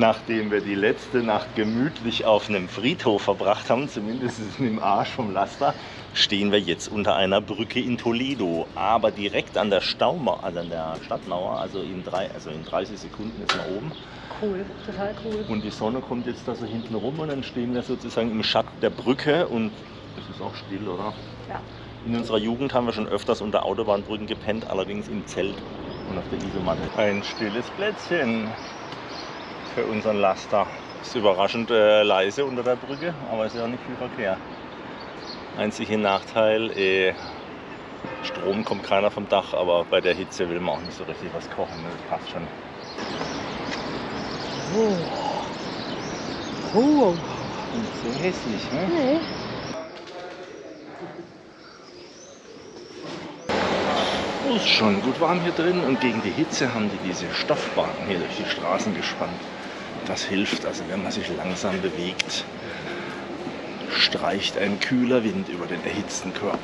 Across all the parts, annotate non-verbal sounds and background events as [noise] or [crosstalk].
Nachdem wir die letzte Nacht gemütlich auf einem Friedhof verbracht haben, zumindest im Arsch vom Laster, stehen wir jetzt unter einer Brücke in Toledo. Aber direkt an der Staumauer, also an der Stadtmauer, also in, drei, also in 30 Sekunden ist man oben. Cool, total cool. Und die Sonne kommt jetzt da so hinten rum und dann stehen wir sozusagen im Schatten der Brücke und es ist auch still, oder? Ja. In unserer Jugend haben wir schon öfters unter Autobahnbrücken gepennt, allerdings im Zelt und auf der Isomatte. Ein stilles Plätzchen für unseren Laster. Ist überraschend äh, leise unter der Brücke, aber ist ja auch nicht viel Verkehr. Einziger Nachteil, äh, Strom kommt keiner vom Dach, aber bei der Hitze will man auch nicht so richtig was kochen. ne? Das passt schon. Oh. Oh. Nicht so hässlich, ne? Nee. Oh, ist schon gut warm hier drin und gegen die Hitze haben die diese Stoffbahnen hier durch die Straßen gespannt. Das hilft, also wenn man sich langsam bewegt, streicht ein kühler Wind über den erhitzten Körper.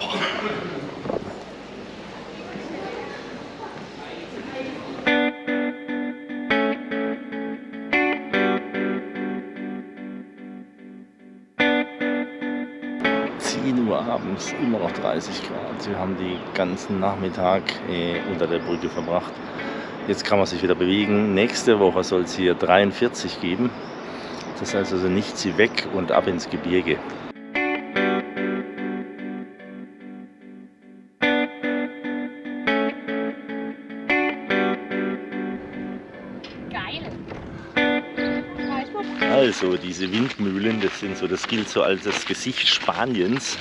Uhr abends immer noch 30 Grad. Wir haben die ganzen Nachmittag äh, unter der Brücke verbracht. Jetzt kann man sich wieder bewegen. Nächste Woche soll es hier 43 geben. Das heißt also nicht sie weg und ab ins Gebirge. Also diese Windmühlen, das sind so, das gilt so als das Gesicht Spaniens.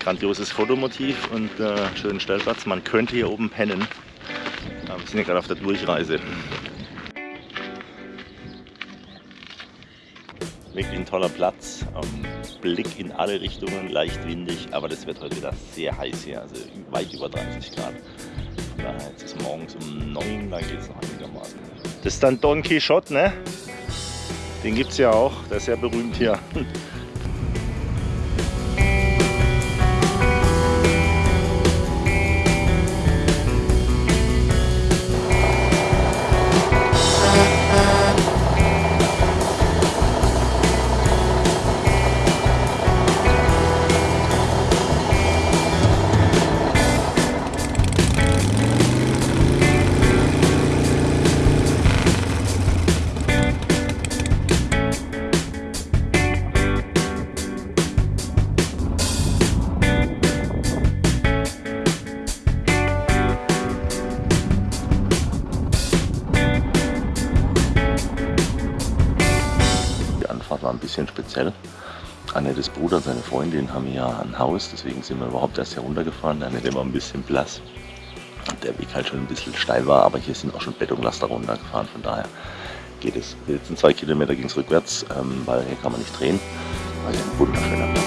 Grandioses Fotomotiv und äh, schönen Stellplatz. Man könnte hier oben pennen. Aber wir sind ja gerade auf der Durchreise. Wirklich ein toller Platz. Ähm, Blick in alle Richtungen, leicht windig, aber das wird heute wieder sehr heiß hier, also weit über 30 Grad. Von daher, jetzt ist morgens um 9, dann geht es noch einigermaßen. Das ist dann Don Quixote, ne? Den gibt es ja auch, der ist sehr berühmt hier. [laughs] bisschen speziell. Annettes Bruder seine Freundin haben hier ein Haus, deswegen sind wir überhaupt erst heruntergefahren. Annette war ein bisschen blass. Der Weg halt schon ein bisschen steil war, aber hier sind auch schon Betonlaster runtergefahren, von daher geht es. Die letzten zwei Kilometer ging es rückwärts, ähm, weil hier kann man nicht drehen. War hier ein wunderschöner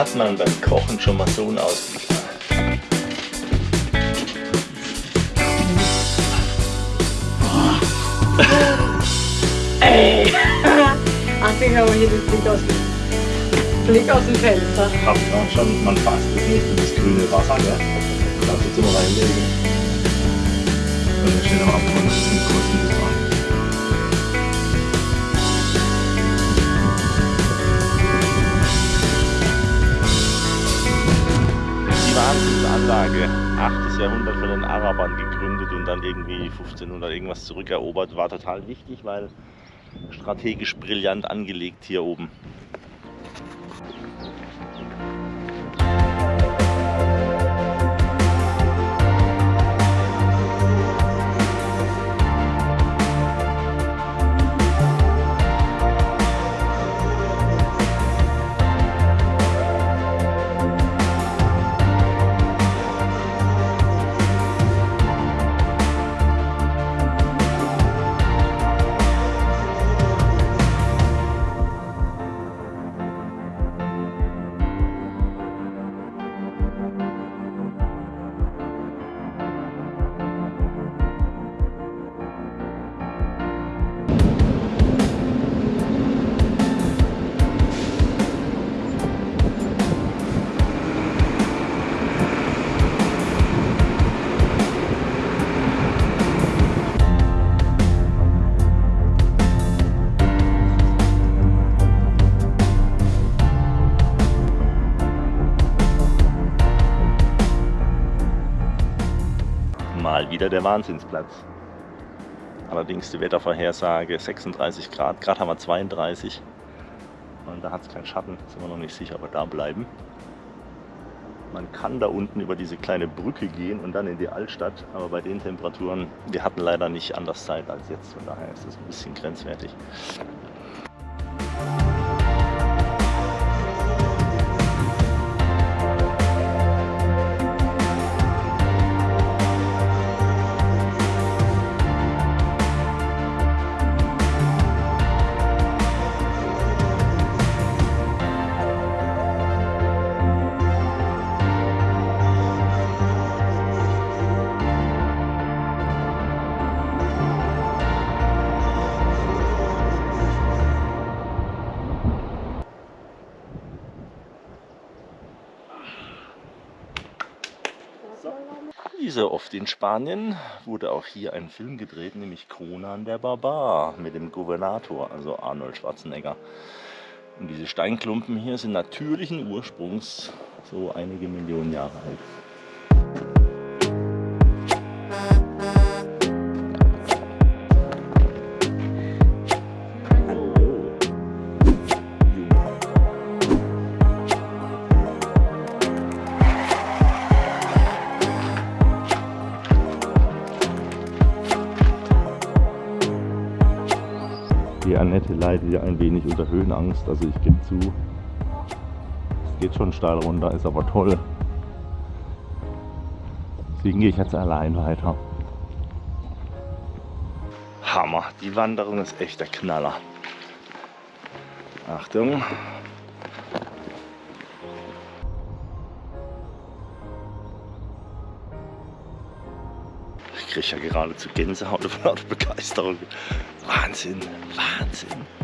hat man beim Kochen schon mal so einen Ausblick? Ey! [laughs] Ach, ich habe hier den Blick aus dem, Blick aus dem Fenster. Habt ihr schon, man fasst das nicht in das grüne Wasser, gell? Darfst du jetzt mal reinlegen. Und dann steht am Abgrund, das ist ein kurzes Wasser. Wahnsinnsanlage, 8. Jahrhundert von den Arabern gegründet und dann irgendwie 1500 irgendwas zurückerobert, war total wichtig, weil strategisch brillant angelegt hier oben. Mal wieder der Wahnsinnsplatz. Allerdings die Wettervorhersage 36 Grad, gerade haben wir 32 und da hat es keinen Schatten, sind wir noch nicht sicher, wir da bleiben. Man kann da unten über diese kleine Brücke gehen und dann in die Altstadt, aber bei den Temperaturen, wir hatten leider nicht anders Zeit als jetzt, von daher ist das ein bisschen grenzwertig. Wie oft in Spanien wurde auch hier ein Film gedreht, nämlich Conan der Barbar mit dem Gouvernator, also Arnold Schwarzenegger. Und diese Steinklumpen hier sind natürlichen Ursprungs, so einige Millionen Jahre alt. Leidet ja ein wenig unter Höhenangst, also ich gebe zu, es geht schon steil runter, ist aber toll. Deswegen gehe ich jetzt allein weiter. Hammer, die Wanderung ist echt der Knaller. Achtung. Ich kriege ja geradezu Gänsehaut vor Begeisterung. Wahnsinn, Wahnsinn.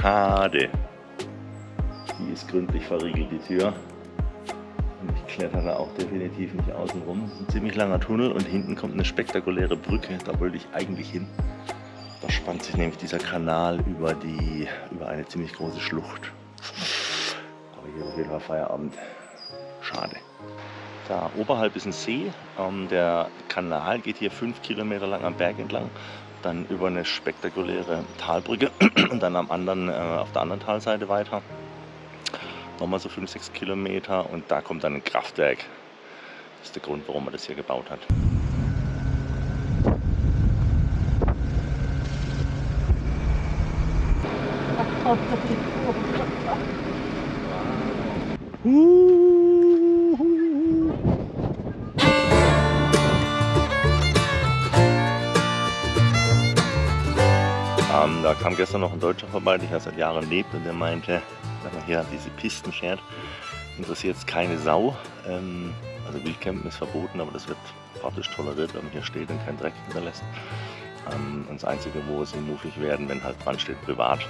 Schade. Die ist gründlich verriegelt, die Tür. Und ich klettere auch definitiv nicht außen rum. Ein ziemlich langer Tunnel und hinten kommt eine spektakuläre Brücke. Da wollte ich eigentlich hin. Da spannt sich nämlich dieser Kanal über, die, über eine ziemlich große Schlucht. Aber hier ist auf jeden Fall Feierabend. Schade. Da oberhalb ist ein See. Ähm, der Kanal geht hier fünf Kilometer lang am Berg entlang. Dann über eine spektakuläre Talbrücke [clears throat] und dann am anderen, äh, auf der anderen Talseite weiter. Nochmal so 5-6 Kilometer und da kommt dann ein Kraftwerk. Das ist der Grund, warum man das hier gebaut hat. Ähm, [laughs] kam gestern noch ein Deutscher vorbei, der hier seit Jahren lebt und der meinte, wenn man hier diese Pisten fährt, interessiert es keine Sau. Ähm, also Wildcampen ist verboten, aber das wird praktisch toleriert, wenn man hier steht und keinen Dreck hinterlässt. Ähm, und das Einzige, wo sie muffig werden, wenn halt dran steht, privat.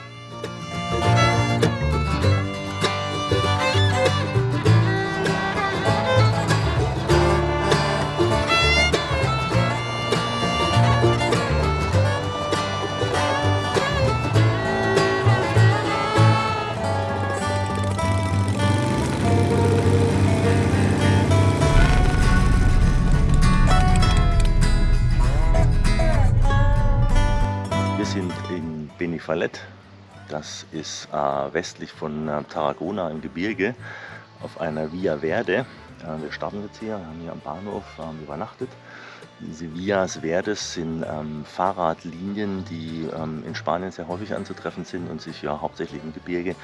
Benifallet. Das ist äh, westlich von äh, Tarragona im Gebirge auf einer Via Verde. Äh, wir starten jetzt hier, haben hier am Bahnhof ähm, übernachtet. Diese Vias Verdes sind ähm, Fahrradlinien, die ähm, in Spanien sehr häufig anzutreffen sind und sich ja hauptsächlich im Gebirge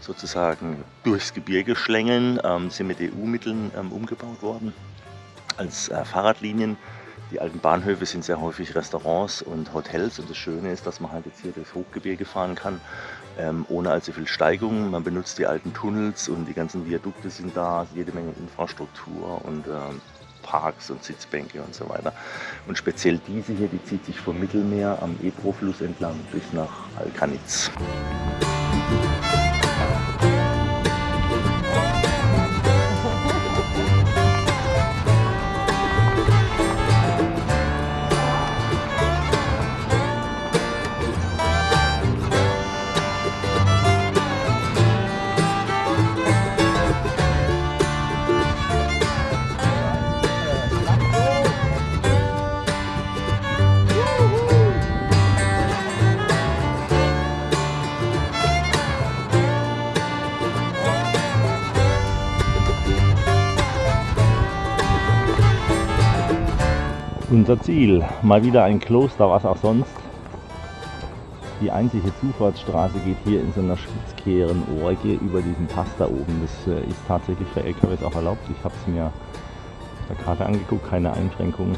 sozusagen durchs Gebirge schlängeln, ähm, sind mit EU-Mitteln ähm, umgebaut worden als äh, Fahrradlinien. Die alten Bahnhöfe sind sehr häufig Restaurants und Hotels und das Schöne ist, dass man halt jetzt hier durchs Hochgebirge fahren kann, ähm, ohne allzu viel Steigung. Man benutzt die alten Tunnels und die ganzen Viadukte sind da, jede Menge Infrastruktur und ähm, Parks und Sitzbänke und so weiter. Und speziell diese hier, die zieht sich vom Mittelmeer am Ebro-Fluss entlang bis nach Alcanitz. Unser Ziel, mal wieder ein Kloster, was auch sonst. Die einzige Zufahrtsstraße geht hier in so einer spitzkehren Orge über diesen Pass da oben. Das äh, ist tatsächlich für LKWs auch erlaubt. Ich habe es mir auf der Karte angeguckt, keine Einschränkungen.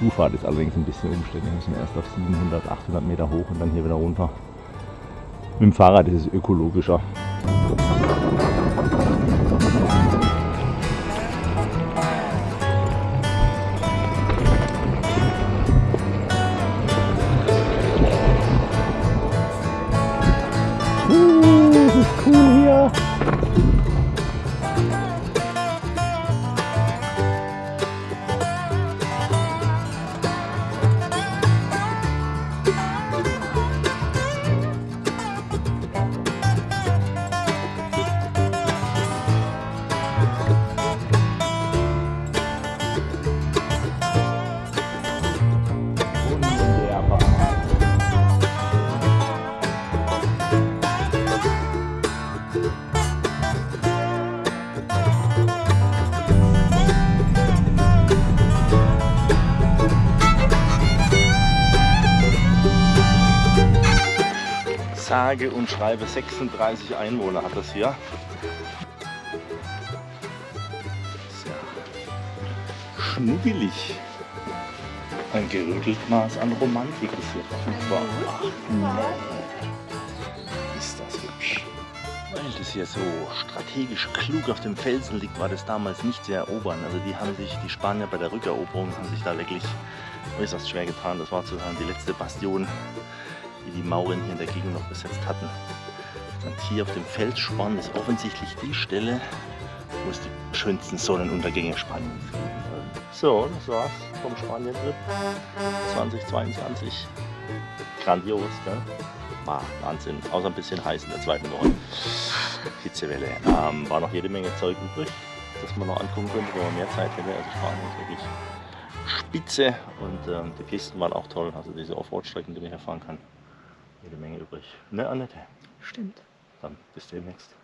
Zufahrt ist allerdings ein bisschen umständlich. Wir müssen erst auf 700, 800 Meter hoch und dann hier wieder runter. Mit dem Fahrrad ist es ökologischer. Sage und schreibe 36 Einwohner hat das hier. Sehr schnuggelig. Ein gerüttelt Maß an Romantik ist hier verfügbar. Ach, nee. Ist das hübsch. Weil das hier so strategisch klug auf dem Felsen liegt, war das damals nicht zu erobern. Also die haben sich, die Spanier bei der Rückeroberung haben sich da wirklich äußerst schwer getan. Das war sozusagen die letzte Bastion, die Mauren hier in der Gegend noch besetzt hatten. Und hier auf dem Felssporn ist offensichtlich die Stelle, wo es die schönsten Sonnenuntergänge Spaniens soll. So, das war's vom Spanien-Trip 2022. Grandios, gell? War Wahnsinn. Außer ein bisschen heiß in der zweiten Woche. Hitzewelle. Ähm, war noch jede Menge Zeug übrig, das man noch angucken könnte, wenn man mehr Zeit hätte. Also Spanien ist wirklich spitze und ähm, die Pisten waren auch toll. Also diese Offroad-Strecken, die man hier fahren kann. Jede Menge übrig. Ne, Annette? Stimmt. Dann bis demnächst.